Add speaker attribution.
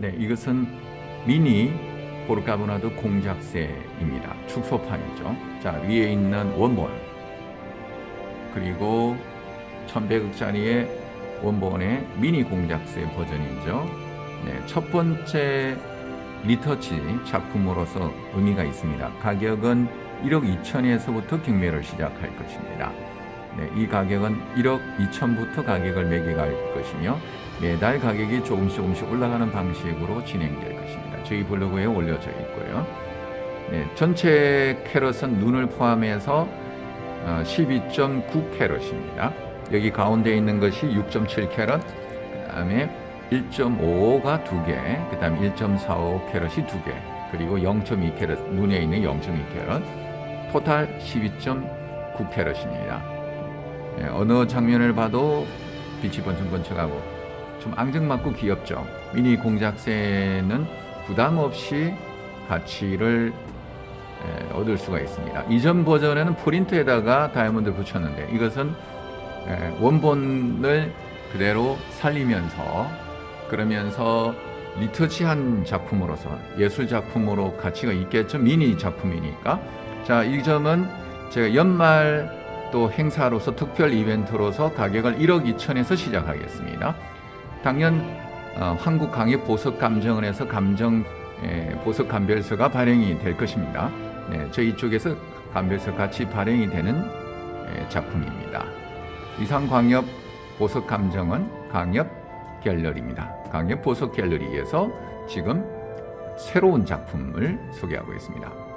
Speaker 1: 네, 이것은 미니 포르카보나드 공작새입니다. 축소판이죠. 자, 위에 있는 원본 그리고 1100억짜리의 원본의 미니 공작새 버전이죠. 네, 첫 번째 retouch 작품으로서 의미가 있습니다. 가격은 1억 2천에서부터 경매를 시작할 것입니다. 네, 이 가격은 1억 2천부터 가격을 매겨갈 것이며 매달 가격이 조금씩 조금씩 올라가는 방식으로 진행될 것입니다. 저희 블로그에 올려져 있고요. 네, 전체 캐럿은 눈을 포함해서 12.9 캐럿입니다. 여기 가운데 있는 것이 6.7 캐럿, 그 다음에 1.55가 두 개, 그 다음 1.45 캐럿이 두 개, 그리고 0.2 캐럿, 눈에 있는 0.2 캐럿, total 12.9 캐럿입니다. 네, 어느 장면을 봐도 빛이 번쩍번쩍하고 좀 앙증맞고 귀엽죠. 미니 공작새는 부담 없이 가치를 에, 얻을 수가 있습니다. 이전 버전에는 프린트에다가 다이아몬드를 붙였는데 이것은 에, 원본을 그대로 살리면서 그러면서 리터치한 작품으로서 예술 작품으로 가치가 있겠죠. 미니 작품이니까. 자, 이 점은 제가 연말 또 행사로서 특별 이벤트로서 가격을 1억 2천에서 시작하겠습니다. 당연 어, 한국 강의 보석 감정원에서 감정 에, 보석 감별서가 발행이 될 것입니다. 네, 저희 쪽에서 감별서 같이 발행이 되는 에, 작품입니다. 이상 광역 보석 감정원 강엽 갤러리입니다. 강엽 보석 갤러리에서 지금 새로운 작품을 소개하고 있습니다.